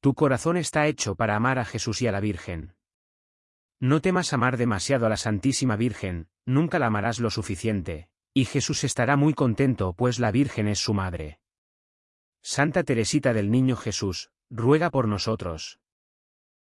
Tu corazón está hecho para amar a Jesús y a la Virgen. No temas amar demasiado a la Santísima Virgen, nunca la amarás lo suficiente, y Jesús estará muy contento pues la Virgen es su madre. Santa Teresita del Niño Jesús, ruega por nosotros.